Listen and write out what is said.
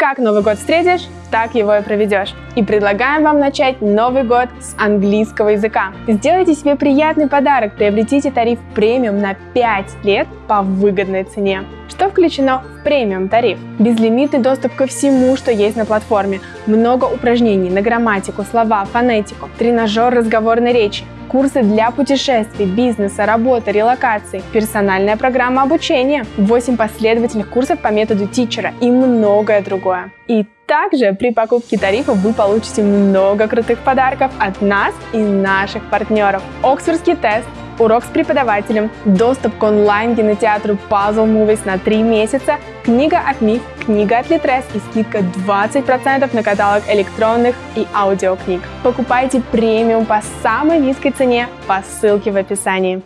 Как Новый год встретишь, так его и проведешь. И предлагаем вам начать Новый год с английского языка. Сделайте себе приятный подарок, приобретите тариф премиум на 5 лет по выгодной цене. Что включено в премиум тариф? Безлимитный доступ ко всему, что есть на платформе, много упражнений на грамматику, слова, фонетику, тренажер разговорной речи, курсы для путешествий, бизнеса, работы, релокации, персональная программа обучения, 8 последовательных курсов по методу тичера и многое другое. И также при покупке тарифа вы получите много крутых подарков от нас и наших партнеров. Оксфордский тест, урок с преподавателем, доступ к онлайн-кинотеатру Puzzle Movies на 3 месяца, книга от МИФ, книга от Литрес и скидка 20% на каталог электронных и аудиокниг. Покупайте премиум по самой низкой цене по ссылке в описании.